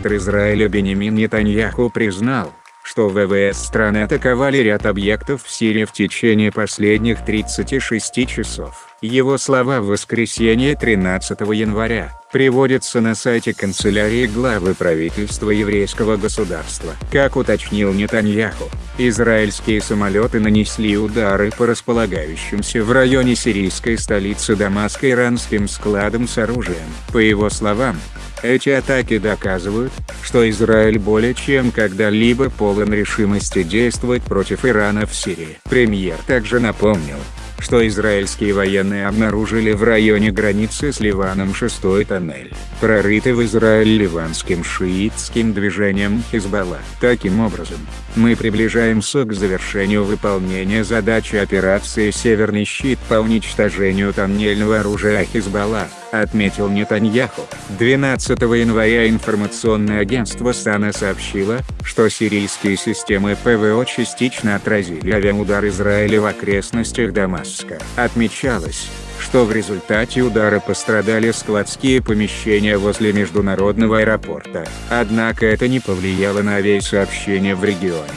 Министр Израиля Бенемин Нетаньяху признал, что ВВС страны атаковали ряд объектов в Сирии в течение последних 36 часов. Его слова в воскресенье 13 января приводятся на сайте канцелярии главы правительства еврейского государства. Как уточнил Нетаньяху, израильские самолеты нанесли удары по располагающимся в районе сирийской столицы Дамаска иранским складам с оружием. По его словам, эти атаки доказывают, что Израиль более чем когда-либо полон решимости действовать против Ирана в Сирии. Премьер также напомнил, что израильские военные обнаружили в районе границы с Ливаном шестой тоннель, прорытый в Израиль ливанским шиитским движением Хизбалла. Таким образом, мы приближаемся к завершению выполнения задачи операции «Северный щит» по уничтожению тоннельного оружия Хизбалла, отметил Нетаньяху. 12 января информационное агентство САНА сообщило, что сирийские системы ПВО частично отразили авиаудар Израиля в окрестностях Дамаска. Отмечалось, что в результате удара пострадали складские помещения возле международного аэропорта. Однако это не повлияло на авиасообщение в регионе.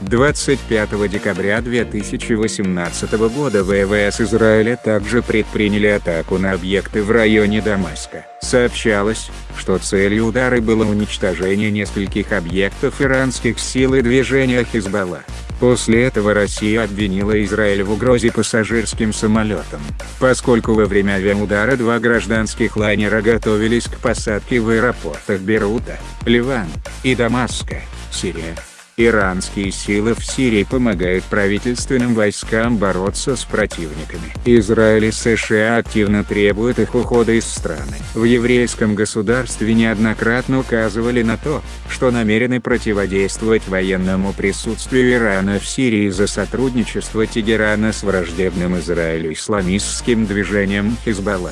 25 декабря 2018 года ВВС Израиля также предприняли атаку на объекты в районе Дамаска. Сообщалось, что целью удара было уничтожение нескольких объектов иранских сил и движения Хизбалла. После этого Россия обвинила Израиль в угрозе пассажирским самолетам, поскольку во время авиаудара два гражданских лайнера готовились к посадке в аэропортах Бейрута, Ливан, и Дамаска, Сирия. Иранские силы в Сирии помогают правительственным войскам бороться с противниками. Израиль и США активно требуют их ухода из страны. В еврейском государстве неоднократно указывали на то, что намерены противодействовать военному присутствию Ирана в Сирии за сотрудничество Тегерана с враждебным Израилю исламистским движением Хизбалла.